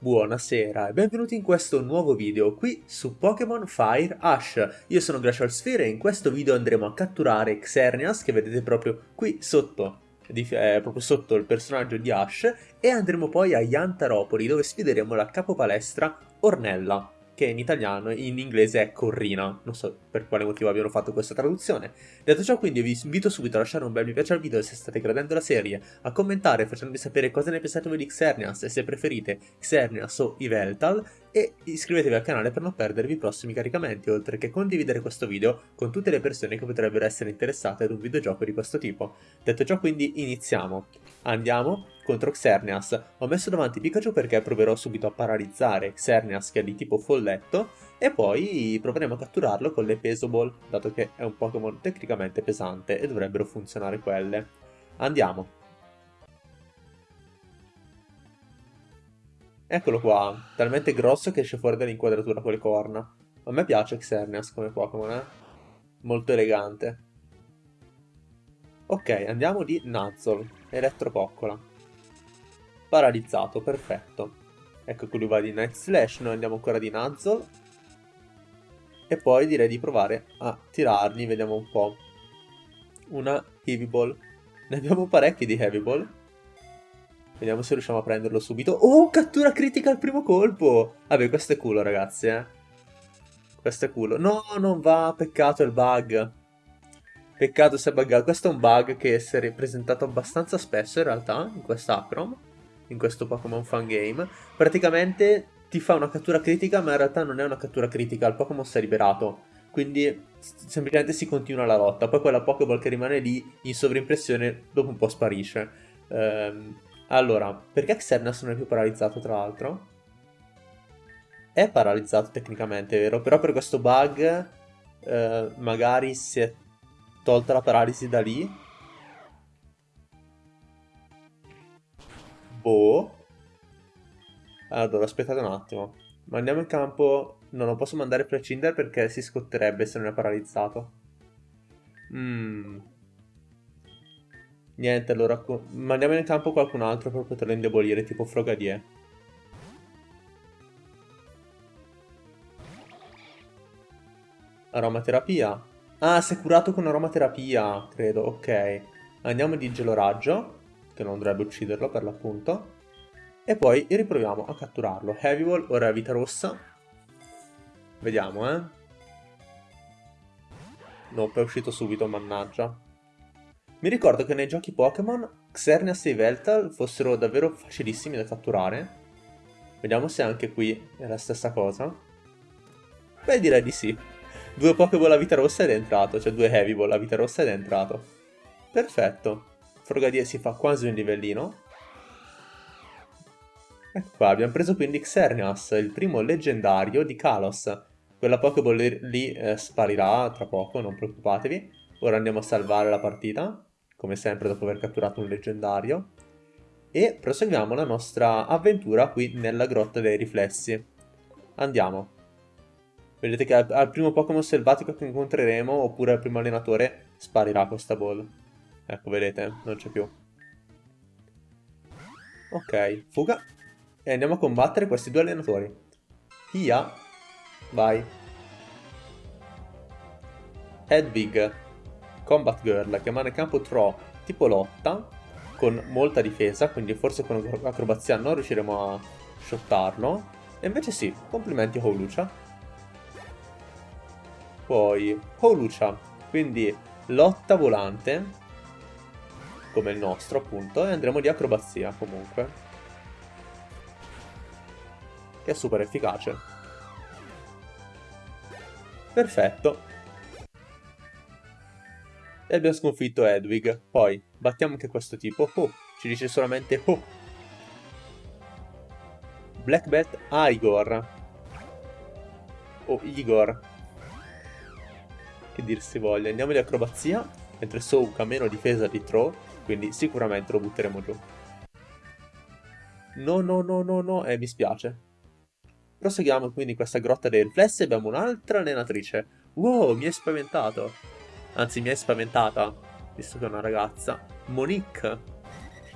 Buonasera e benvenuti in questo nuovo video qui su Pokémon Fire Ash. Io sono Glacial Sphere e in questo video andremo a catturare Xerneas che vedete proprio qui sotto, eh, proprio sotto il personaggio di Ash e andremo poi a Yantaropoli dove sfideremo la capopalestra Ornella che in italiano in inglese è Corrina. Non so per quale motivo abbiano fatto questa traduzione. Detto ciò, quindi vi invito subito a lasciare un bel mi piace al video se state gradendo la serie, a commentare facendomi sapere cosa ne pensate voi di Xerneas e se preferite Xerneas o Iveltal e iscrivetevi al canale per non perdervi i prossimi caricamenti, oltre che condividere questo video con tutte le persone che potrebbero essere interessate ad un videogioco di questo tipo. Detto ciò, quindi iniziamo. Andiamo contro Xerneas. Ho messo davanti Pikachu perché proverò subito a paralizzare Xerneas che è di tipo folletto e poi proveremo a catturarlo con le Pesoball, dato che è un Pokémon tecnicamente pesante e dovrebbero funzionare quelle. Andiamo. Eccolo qua, talmente grosso che esce fuori dall'inquadratura con le corna. A me piace Xerneas come Pokémon, eh? Molto elegante. Ok, andiamo di Nuzzle, Elettropoccola. Paralizzato, perfetto. Ecco lui va di Night Slash, noi andiamo ancora di Nuzzle. E poi direi di provare a tirargli, vediamo un po'. Una Heavy Ball. Ne abbiamo parecchi di Heavy Ball. Vediamo se riusciamo a prenderlo subito. Oh, cattura critica al primo colpo! Vabbè, questo è culo, ragazzi, eh. Questo è culo. No, non va, peccato il bug. Peccato se è buggato. Questo è un bug che si è ripresentato abbastanza spesso, in realtà, in quest'Acrom in questo Pokémon Fan Game, praticamente ti fa una cattura critica, ma in realtà non è una cattura critica, il Pokémon si è liberato. Quindi semplicemente si continua la lotta. Poi quella Pokéball che rimane lì in sovrimpressione dopo un po' sparisce. Ehm, allora, perché Xerneas non è più paralizzato tra l'altro? È paralizzato tecnicamente, vero? Però per questo bug eh, magari si è tolta la paralisi da lì Boh. Allora, aspettate un attimo. Mandiamo in campo... No, non posso mandare Precinder perché si scotterebbe se non è paralizzato. Mmm. Niente, allora... Mandiamo in campo qualcun altro per poterlo indebolire, tipo Frogadier. Aromaterapia. Ah, si è curato con aromaterapia, credo, ok. Andiamo di geloraggio che non dovrebbe ucciderlo per l'appunto. E poi riproviamo a catturarlo. Heavy Ball, ora è vita rossa. Vediamo, eh. Nope, è uscito subito, mannaggia. Mi ricordo che nei giochi Pokémon Xerneas e Veltal fossero davvero facilissimi da catturare. Vediamo se anche qui è la stessa cosa. Beh, direi di sì. Due Pokéball a vita rossa ed è entrato, cioè due Heavy Ball a vita rossa ed è entrato. Perfetto. Frogadier si fa quasi un livellino. Ecco qua, abbiamo preso quindi Xerneas, il primo leggendario di Kalos. Quella Pokéball lì eh, sparirà tra poco, non preoccupatevi. Ora andiamo a salvare la partita, come sempre dopo aver catturato un leggendario. E proseguiamo la nostra avventura qui nella grotta dei riflessi. Andiamo. Vedete che al, al primo Pokémon selvatico che incontreremo, oppure al primo allenatore, sparirà questa ball. Ecco, vedete, non c'è più. Ok, fuga. E andiamo a combattere questi due allenatori. Pia. Vai. Hedwig. Combat Girl, che in campo Tro, tipo lotta, con molta difesa, quindi forse con acrobazia non riusciremo a shottarlo. E invece sì, complimenti a Holucia. Poi, Holucia, quindi lotta volante, come il nostro appunto e andremo di acrobazia comunque. Che è super efficace. Perfetto. E abbiamo sconfitto Edwig poi battiamo anche questo tipo. Oh, ci dice solamente oh. Black Belt Igor. O Igor. Che dir si voglia. Andiamo di acrobazia mentre Souk ha meno difesa di Throw quindi sicuramente lo butteremo giù. No, no, no, no, no, e eh, mi spiace. Proseguiamo quindi questa grotta dei riflessi abbiamo un'altra allenatrice. Wow, mi hai spaventato. Anzi, mi hai spaventata, visto che è una ragazza. Monique.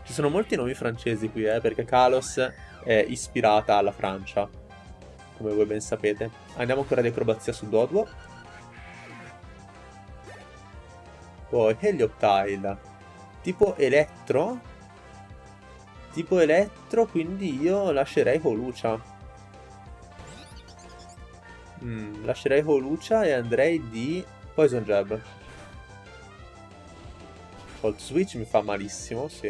Ci sono molti nomi francesi qui, eh, perché Kalos è ispirata alla Francia, come voi ben sapete. Andiamo ancora di acrobazia su Doduo. Poi Helioptile, tipo elettro. Tipo elettro, quindi io lascerei Holucia. Mm, lascerei Holucia e andrei di Poison Jab. Cold Switch mi fa malissimo, sì.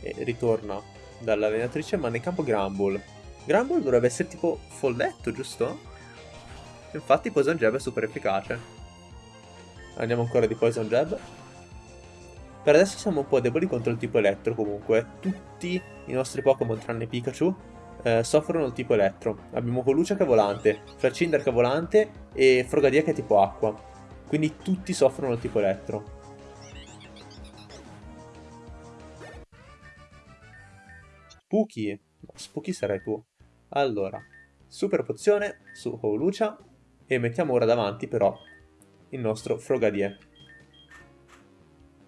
E ritorna dall'allenatrice, ma nel campo Grumble. Grumble dovrebbe essere tipo folletto, giusto? Infatti Poison Jab è super efficace. Andiamo ancora di Poison Jab. Per adesso siamo un po' deboli contro il tipo elettro comunque. Tutti i nostri Pokémon tranne Pikachu eh, soffrono il tipo elettro. Abbiamo Colucia che è volante, Flacinder che è volante e Frogadia che è tipo acqua. Quindi tutti soffrono il tipo elettro. Spooky. No, Spooky sarai tu. Allora, super pozione su Holucia e mettiamo ora davanti però il nostro Frogadier.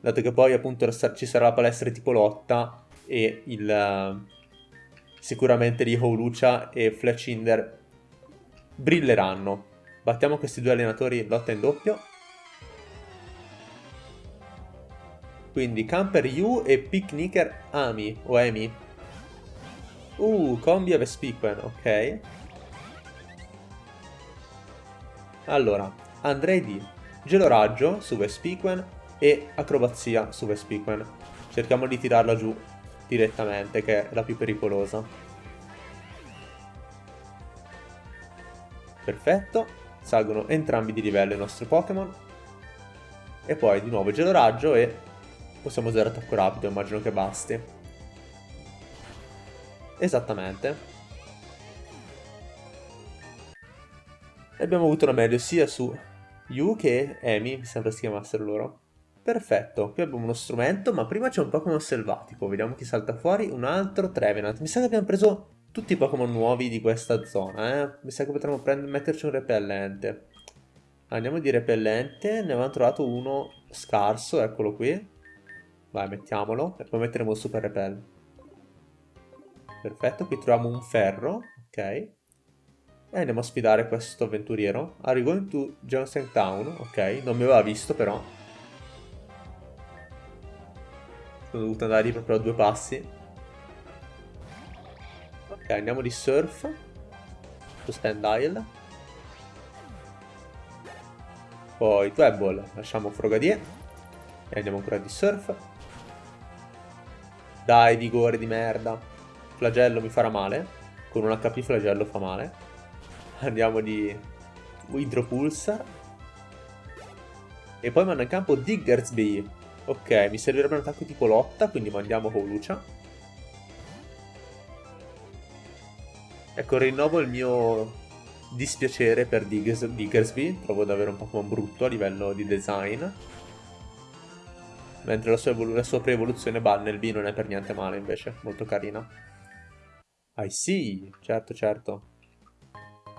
Dato che poi appunto ci sarà la palestra tipo lotta e il... Sicuramente lì Holucia e Fletchinder brilleranno. Battiamo questi due allenatori lotta in doppio. Quindi Camper U e Picnicker Ami o Emi Uh, combi a Vespiquen, ok. Allora, andrei di Geloraggio su Vespiquen e Acrobazia su Vespiquen. Cerchiamo di tirarla giù direttamente, che è la più pericolosa. Perfetto, salgono entrambi di livello i nostri Pokémon. E poi di nuovo Geloraggio e possiamo usare attacco rapido, immagino che basti. Esattamente. E abbiamo avuto una meglio sia su Yu che Amy, mi sembra si chiamassero loro. Perfetto, qui abbiamo uno strumento, ma prima c'è un Pokémon selvatico, vediamo chi salta fuori, un altro Trevenant. Mi sa che abbiamo preso tutti i Pokémon nuovi di questa zona, eh? Mi sa che potremmo metterci un repellente. Andiamo di repellente, ne avevamo trovato uno scarso, eccolo qui. Vai, mettiamolo, e poi metteremo il super repel. Perfetto, qui troviamo un ferro, ok. E andiamo a sfidare questo avventuriero. Are you going to Johnson Town? Ok, non mi aveva visto però. Sono dovuto andare lì proprio a due passi. Ok, andiamo di surf. Su stand isle. Poi Twebble, lasciamo Frogadier. E andiamo ancora di surf. Dai, vigore di merda. Flagello mi farà male. Con un HP flagello fa male. Andiamo di Hydropulsar. E poi manda in campo Diggersby. Ok, mi servirebbe un attacco tipo lotta, quindi mandiamo Holucia. Ecco, rinnovo il mio dispiacere per Diggers Diggersby. Trovo davvero un Pokémon brutto a livello di design. Mentre la sua, la sua pre-evoluzione Bunnelby non è per niente male invece, molto carina. I see, certo, certo.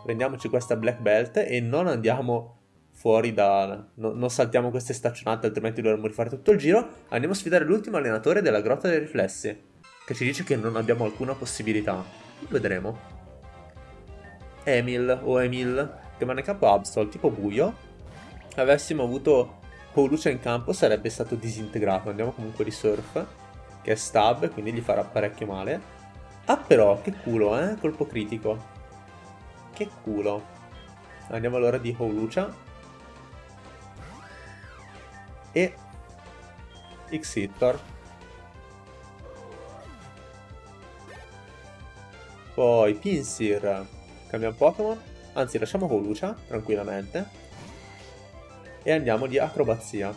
Prendiamoci questa black belt e non andiamo fuori da... No, non saltiamo queste staccionate, altrimenti dovremmo rifare tutto il giro. Andiamo a sfidare l'ultimo allenatore della Grotta dei Riflessi, che ci dice che non abbiamo alcuna possibilità. Vedremo. Emil, o Emil, che va nel campo Absol, tipo buio. Avessimo avuto Colucia in campo sarebbe stato disintegrato. Andiamo comunque di Surf, che è stab, quindi gli farà parecchio male. Ah però, che culo, eh? Colpo critico. Che culo. Andiamo allora di Holucia. E... Xittor. Poi Pinsir. Cambiamo Pokémon. Anzi, lasciamo Holucia, tranquillamente. E andiamo di Acrobazia.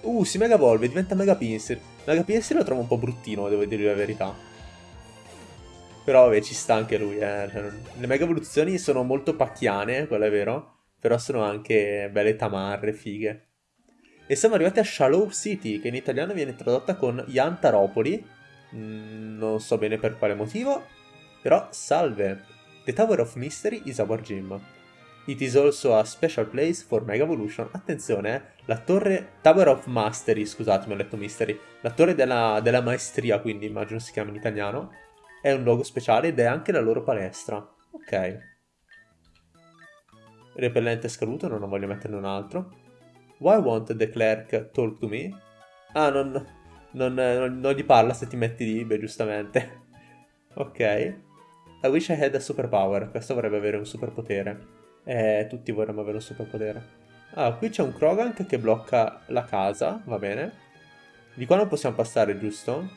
Uh, si Mega Evolve, diventa Mega Pinsir. Mega Pinsir lo trovo un po' bruttino, devo dire la verità. Però vabbè, ci sta anche lui, eh. Cioè, le mega evoluzioni sono molto pacchiane, quello è vero. Però sono anche belle tamarre, fighe. E siamo arrivati a Shallow City, che in italiano viene tradotta con Yantaropoli. Mm, non so bene per quale motivo. Però salve. The Tower of Mystery is our gym. It is also a special place for Mega Evolution. Attenzione, eh, la torre Tower of Mastery, scusatemi ho letto Mystery. La torre della, della maestria, quindi immagino si chiama in italiano è un luogo speciale ed è anche la loro palestra. Ok. Repellente scaduto, non voglio metterne un altro. Why won't the clerk talk to me? Ah, non, non, non, non gli parla se ti metti lì, beh, giustamente. ok. I wish I had a superpower. Questo vorrebbe avere un superpotere. Eh, tutti vorremmo avere un superpotere. Ah, qui c'è un Krogank che blocca la casa, va bene. Di qua non possiamo passare, giusto?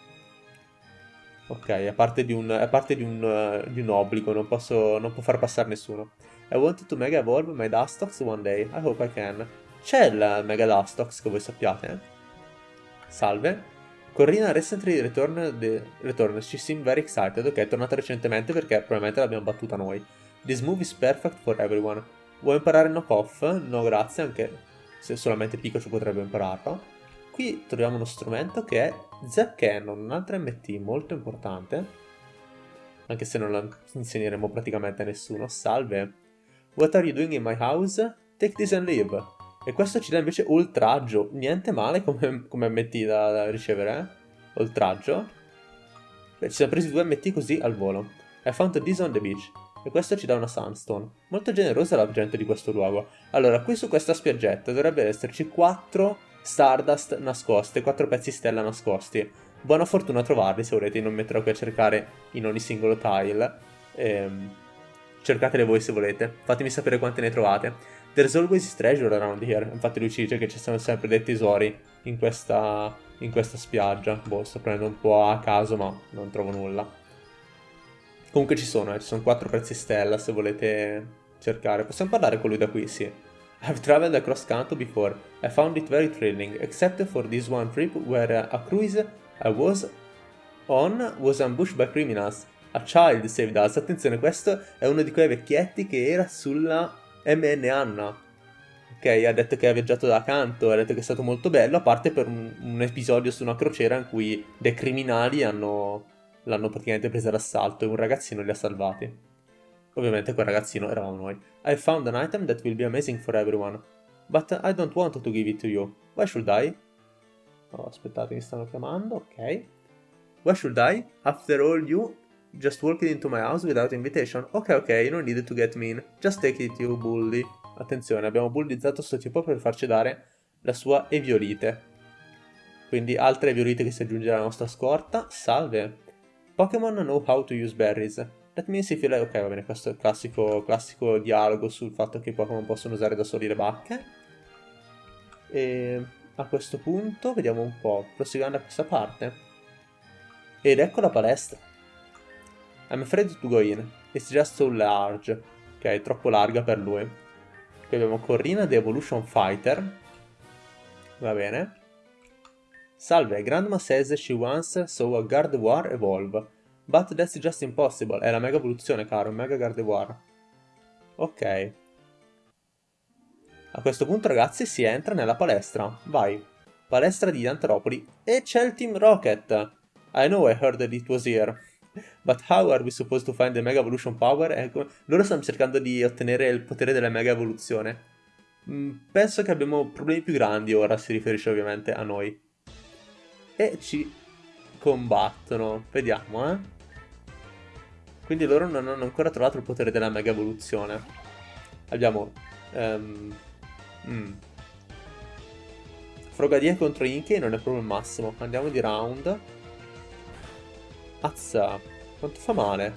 Ok, a parte di un, a parte di un, uh, di un obbligo, non, posso, non può far passare nessuno. I wanted to mega evolve my Dustox one day. I hope I can. C'è il Mega Dustox, che voi sappiate. Eh? Salve. Corrina recently returned, the, returned. She seemed very excited. Ok, è tornata recentemente perché probabilmente l'abbiamo battuta noi. This move is perfect for everyone. Vuoi imparare knock off? No, grazie, anche se solamente Pikachu potrebbe impararlo. Qui troviamo uno strumento che è Zap Cannon, un'altra MT molto importante, anche se non la insegneremo praticamente a nessuno. Salve! What are you doing in my house? Take this and leave. E questo ci dà invece oltraggio, niente male come, come MT da, da ricevere, eh? Oltraggio. Beh, ci siamo presi due MT così al volo. I found this on the beach. E questo ci dà una Sunstone. Molto generosa la gente di questo luogo. Allora, qui su questa spiaggetta dovrebbe esserci 4 Stardust nascoste, 4 pezzi stella nascosti. Buona fortuna a trovarli se volete, non metterò qui a cercare in ogni singolo tile. Ehm, cercatele voi se volete, fatemi sapere quante ne trovate. There's always treasure around here, infatti lui ci dice che ci sono sempre dei tesori in questa, in questa spiaggia. Boh, sto prendendo un po' a caso ma non trovo nulla. Comunque ci sono, eh, ci sono 4 pezzi stella se volete cercare. Possiamo parlare con lui da qui, sì. I've traveled across Kanto before. I found it very thrilling, except for this one trip where a cruise I was on was ambushed by criminals. A child saved us. Attenzione, questo è uno di quei vecchietti che era sulla MN Anna. Ok, ha detto che ha viaggiato da Kanto, ha detto che è stato molto bello, a parte per un, un episodio su una crociera in cui dei criminali hanno, l'hanno praticamente presa d'assalto e un ragazzino li ha salvati. Ovviamente quel ragazzino eravamo noi. I found an item that will be amazing for everyone. But I don't want to give it to you. Why should I? Oh, aspettate, mi stanno chiamando, ok. Why should I? After all, you just walked into my house without invitation. Ok, ok, you don't need to get mean. Just take it, you bully. Attenzione, abbiamo bullizzato sto tipo per farci dare la sua eviolite. Quindi altre eviolite che si aggiunge alla nostra scorta. Salve. Pokémon know how to use berries. Let me see if you like... Ok, va bene, questo è il classico, classico dialogo sul fatto che i Pokémon possono usare da soli le bacche. E a questo punto, vediamo un po', proseguendo da questa parte. Ed ecco la palestra. I'm afraid to go in. It's just so large. Ok, è troppo larga per lui. Qui abbiamo Corrina The Evolution Fighter. Va bene. Salve, Grandma says she once saw a Gardevoir evolve. But that's just impossible. È la mega evoluzione, caro. Mega Gardevoir. Ok. A questo punto, ragazzi, si entra nella palestra. Vai. Palestra di Antropoli. E c'è il Team Rocket. I know I heard that it was here. But how are we supposed to find the Mega Evolution Power? Ecco, loro stanno cercando di ottenere il potere della Mega Evoluzione. Mm, penso che abbiamo problemi più grandi ora, si riferisce ovviamente a noi. E ci combattono. Vediamo, eh. Quindi loro non hanno ancora trovato il potere della mega evoluzione. Abbiamo... Um, mm. Frogadier contro Inkey non è proprio il massimo. Andiamo di round. Azza. Quanto fa male?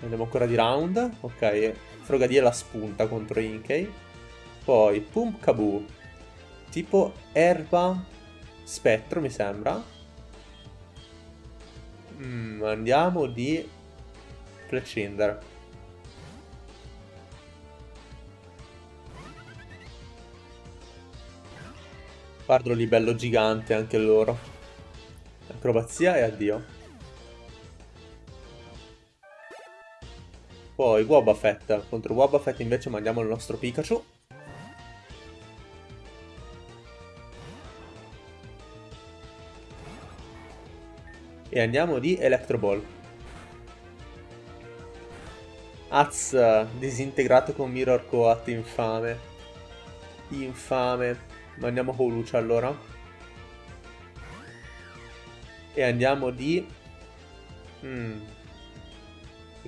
Andiamo ancora di round. Ok. Frogadier la spunta contro Inkey. Poi Pump Kaboo. Tipo erba spettro mi sembra. Mm, andiamo di Fletchinder. Guardalo lì bello gigante anche loro. Acrobazia e addio. Poi Wobbuffet. Contro Wobbuffet invece mandiamo il nostro Pikachu. E andiamo di Electro Ball. Az, disintegrato con Mirror Coat, infame. Infame. Ma andiamo con Lucia allora. E andiamo di... Mm.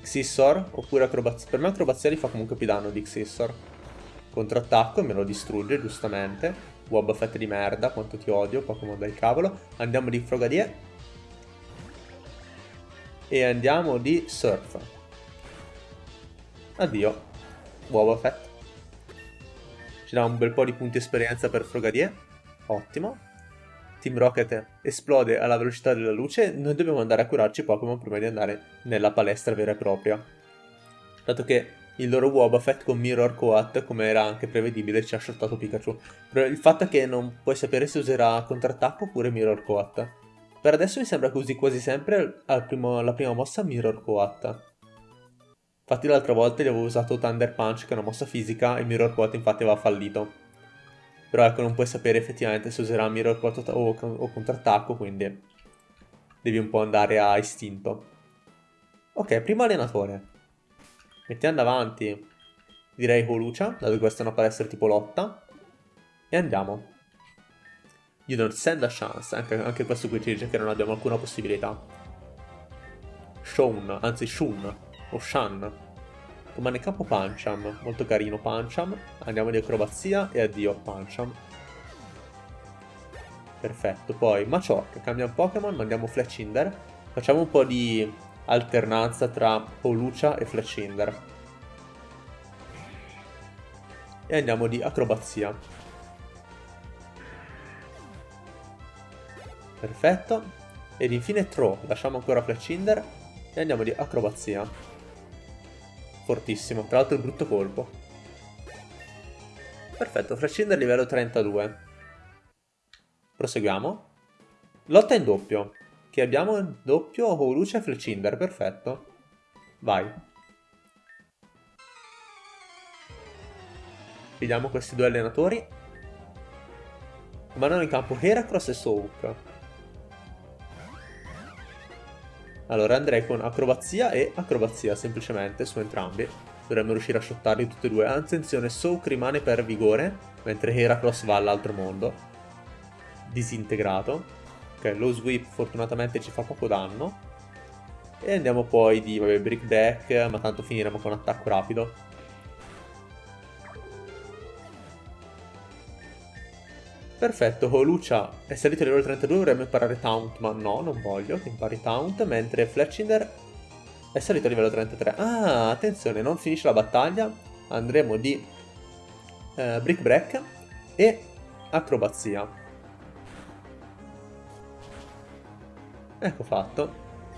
Xissor oppure acrobazia. Per me acrobazia li fa comunque più danno di Xissor. Contrattacco e me lo distrugge, giustamente. Wobbuffet di merda, quanto ti odio, Pokémon del cavolo. Andiamo di Frogadier. E andiamo di Surf. Addio. Wobbuffet. Ci dà un bel po' di punti esperienza per Frogadier. Ottimo. Team Rocket esplode alla velocità della luce, noi dobbiamo andare a curarci Pokémon prima di andare nella palestra vera e propria. Dato che il loro Wobbuffet con Mirror Coat, come era anche prevedibile, ci ha shottato Pikachu. Il fatto è che non puoi sapere se userà contrattacco oppure Mirror Coat. Per adesso mi sembra che usi quasi sempre primo, alla prima mossa Mirror Coat. Infatti l'altra volta gli avevo usato Thunder Punch, che è una mossa fisica, e Mirror Coat infatti aveva fallito. Però ecco, non puoi sapere effettivamente se userà Mirror o, o contrattacco, quindi devi un po' andare a istinto. Ok, primo allenatore. Mettiamo davanti, direi Holucia, dato che questa è una palestra tipo lotta. E andiamo. You don't send a chance, anche, anche questo qui ci dice che non abbiamo alcuna possibilità. Shun, anzi Shun, o Shan. Rimane capo Pancham, molto carino Pancham. Andiamo di acrobazia e addio Pancham. Perfetto, poi Machoke, cambia un Pokémon, mandiamo Fletchinder. Facciamo un po' di alternanza tra Polucia e Fletchinder. E andiamo di acrobazia. Perfetto. Ed infine Throw, lasciamo ancora Fletchinder e andiamo di acrobazia. Fortissimo, tra l'altro il brutto colpo. Perfetto, Frescinder livello 32. Proseguiamo. Lotta in doppio. Che abbiamo in doppio Holucia e Fletchinder, perfetto. Vai. Vediamo questi due allenatori. Mandano in campo Heracross e Souk. Allora andrei con acrobazia e acrobazia semplicemente su entrambi. Dovremmo riuscire a shottarli tutti e due. Attenzione, Soak rimane per vigore, mentre Heracross va all'altro mondo. Disintegrato. Ok, lo sweep fortunatamente ci fa poco danno. E andiamo poi di, vabbè, brick deck, ma tanto finiremo con attacco rapido. Perfetto, Holucia è salito a livello 32, dovremmo imparare Taunt, ma no, non voglio che impari Taunt, mentre Fletchinder è salito a livello 33. Ah, attenzione, non finisce la battaglia, andremo di eh, Brick Break e Acrobazia. Ecco fatto,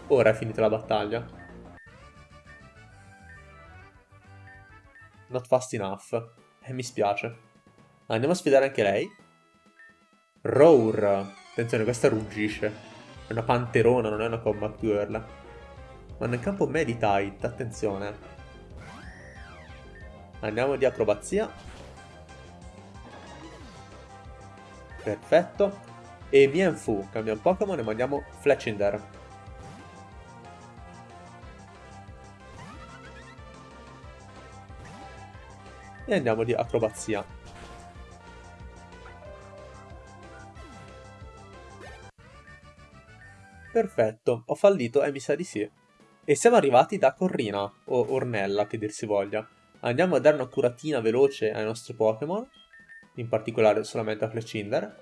ora è finita la battaglia. Not fast enough, e eh, mi spiace. Andiamo a sfidare anche lei. Roar. Attenzione, questa ruggisce. È una panterona, non è una combat girl. Ma nel campo Meditite, attenzione. Andiamo di acrobazia. Perfetto. E Mienfu, cambiamo Pokémon e mandiamo Fletchinder. E andiamo di acrobazia. Perfetto, ho fallito e mi sa di sì. E siamo arrivati da Corrina, o Ornella che dir si voglia. Andiamo a dare una curatina veloce ai nostri Pokémon, in particolare solamente a Fletchinder,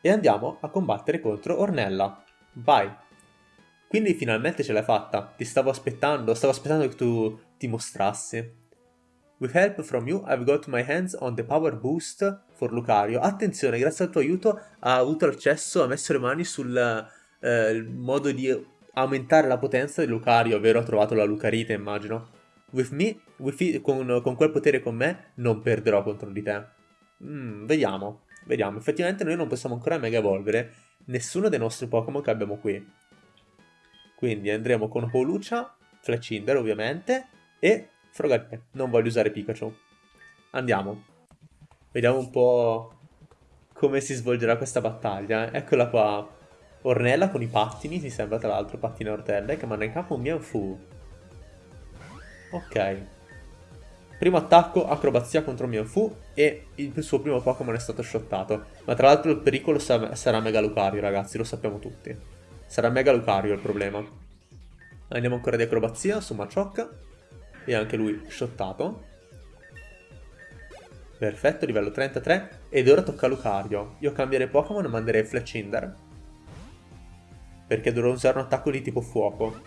e andiamo a combattere contro Ornella. Vai! Quindi finalmente ce l'hai fatta, ti stavo aspettando, stavo aspettando che tu ti mostrassi. With help from you, I've got my hands on the power boost for Lucario. Attenzione, grazie al tuo aiuto ha avuto accesso, ha messo le mani sul eh, il modo di aumentare la potenza di Lucario, ovvero ha trovato la Lucarite, immagino. With me, with con, con, quel potere con me, non perderò contro di te. Mm, vediamo, vediamo. Effettivamente noi non possiamo ancora mega evolvere nessuno dei nostri Pokémon che abbiamo qui. Quindi andremo con Holucia, Fletchinder ovviamente, e Frogadier. Non voglio usare Pikachu. Andiamo. Vediamo un po' come si svolgerà questa battaglia. Eccola qua. Ornella con i pattini, mi sembra tra l'altro, pattini a ortelle, che manda in capo un Mianfu. Ok. Primo attacco, acrobazia contro Mianfu e il suo primo Pokémon è stato shottato. Ma tra l'altro il pericolo sarà Mega Lucario, ragazzi, lo sappiamo tutti. Sarà Mega Lucario il problema. Andiamo ancora di acrobazia su Maciocca. E anche lui shottato. Perfetto, livello 33. Ed ora tocca a Lucario. Io cambierei Pokémon e manderei Fletchinder. Perché dovrò usare un attacco di tipo fuoco.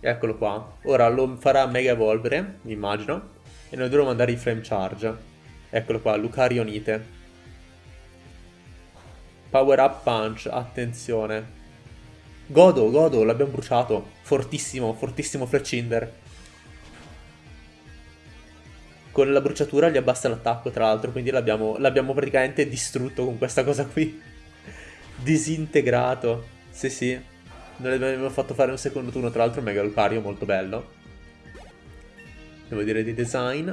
Eccolo qua. Ora lo farà Mega Evolvere, immagino. E noi dovremo mandare i Flame Charge. Eccolo qua, Lucario Nite. Power Up Punch, attenzione. Godo, Godo, l'abbiamo bruciato. Fortissimo, fortissimo Fletchinder. Con la bruciatura gli abbassa l'attacco, tra l'altro, quindi l'abbiamo praticamente distrutto con questa cosa qui. Disintegrato. Sì, sì. Non abbiamo fatto fare un secondo turno, tra l'altro Mega Lucario, molto bello. Devo dire di design.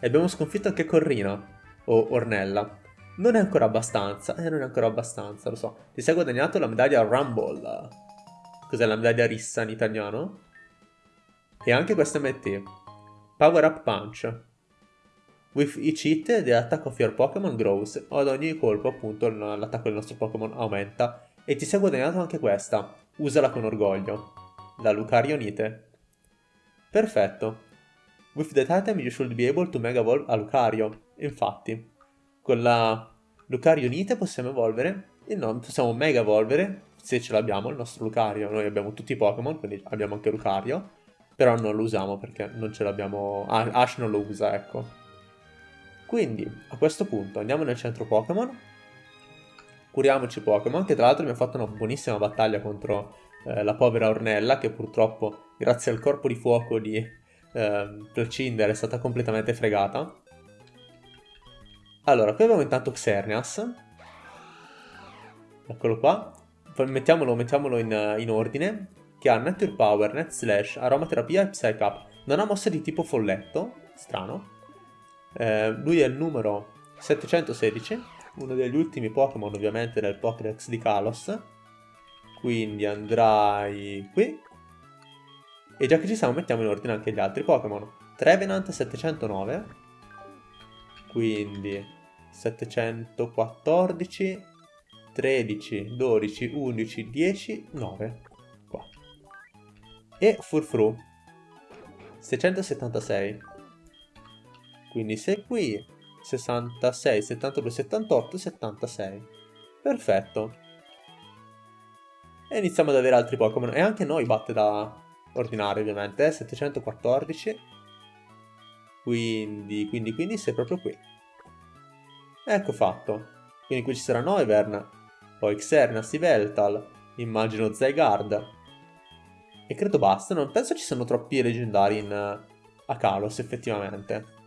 E abbiamo sconfitto anche Corrina. O Ornella. Non è ancora abbastanza, eh, non è ancora abbastanza, lo so. Ti sei guadagnato la medaglia Rumble. Cos'è la medaglia Rissa in italiano? E anche questa MT. Power Up Punch. With each hit, the attack of your Pokémon grows. Ad ogni colpo, appunto, l'attacco del nostro Pokémon aumenta. E ti sei guadagnato anche questa. Usala con orgoglio. La Lucario Nite. Perfetto. With that item you should be able to Mega Evolve a Lucario. Infatti. Con la Lucario Unite possiamo evolvere, e no, possiamo mega evolvere, se ce l'abbiamo, il nostro Lucario. Noi abbiamo tutti i Pokémon, quindi abbiamo anche Lucario, però non lo usiamo perché non ce l'abbiamo... Ah, Ash non lo usa, ecco. Quindi, a questo punto, andiamo nel centro Pokémon, curiamoci Pokémon, che tra l'altro ha fatto una buonissima battaglia contro eh, la povera Ornella, che purtroppo, grazie al corpo di fuoco di eh, Placinder, è stata completamente fregata. Allora, qui abbiamo intanto Xerneas. Eccolo qua. Poi mettiamolo, mettiamolo in, in, ordine. Che ha Nature Power, Net Slash, Aromaterapia e Psych Up. Non ha mosse di tipo folletto. Strano. Eh, lui è il numero 716. Uno degli ultimi Pokémon ovviamente del Pokédex di Kalos. Quindi andrai qui. E già che ci siamo mettiamo in ordine anche gli altri Pokémon. Trevenant 709. Quindi 714, 13, 12, 11, 10, 9. Qua. E Furfru 676. Quindi sei qui 66, 72, 78, 76. Perfetto. E iniziamo ad avere altri Pokémon. E anche noi batte da ordinario ovviamente. Eh? 714. Quindi, quindi, quindi sei proprio qui. Ecco fatto. Quindi qui ci sarà Noivern, poi Xernas, Yveltal, immagino Zygarde. E credo basta, non penso ci siano troppi leggendari in, a Kalos effettivamente.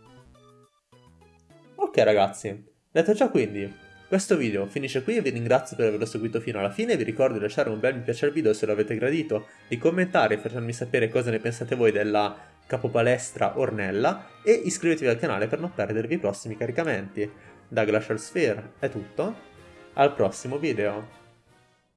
Ok ragazzi, detto ciò quindi, questo video finisce qui. E vi ringrazio per averlo seguito fino alla fine, vi ricordo di lasciare un bel mi piace al video se lo avete gradito, di commentare e farmi sapere cosa ne pensate voi della capopalestra Ornella e iscrivetevi al canale per non perdervi i prossimi caricamenti. Da Glacial Sphere. È tutto, al prossimo video!